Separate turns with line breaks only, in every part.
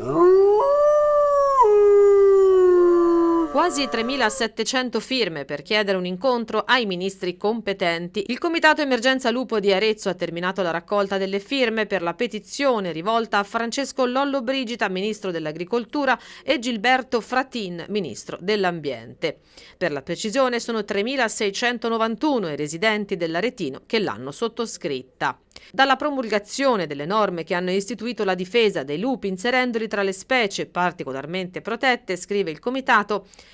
Oh. Quasi 3.700 firme per chiedere un incontro ai ministri competenti. Il Comitato Emergenza Lupo di Arezzo ha terminato la raccolta delle firme per la petizione rivolta a Francesco Lollo Brigida, ministro dell'Agricoltura, e Gilberto Fratin, ministro dell'Ambiente. Per la precisione sono 3.691 i residenti dell'Aretino che l'hanno sottoscritta. Dalla promulgazione delle norme che hanno istituito la difesa dei lupi inserendoli tra le specie particolarmente protette, scrive il Comitato,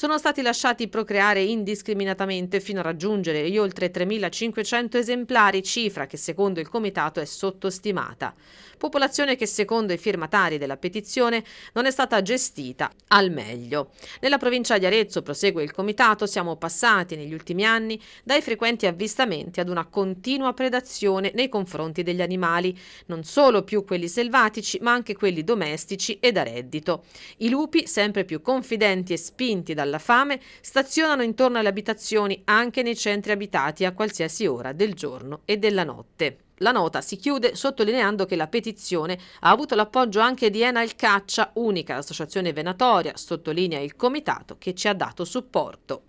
sono stati lasciati procreare indiscriminatamente fino a raggiungere gli oltre 3.500 esemplari, cifra che secondo il Comitato è sottostimata. Popolazione che secondo i firmatari della petizione non è stata gestita al meglio. Nella provincia di Arezzo, prosegue il Comitato, siamo passati negli ultimi anni dai frequenti avvistamenti ad una continua predazione nei confronti degli animali, non solo più quelli selvatici ma anche quelli domestici e da reddito. I lupi, sempre più confidenti e spinti dalla fame, stazionano intorno alle abitazioni anche nei centri abitati a qualsiasi ora del giorno e della notte. La nota si chiude sottolineando che la petizione ha avuto l'appoggio anche di Enal Caccia, unica associazione venatoria, sottolinea il comitato che ci ha dato supporto.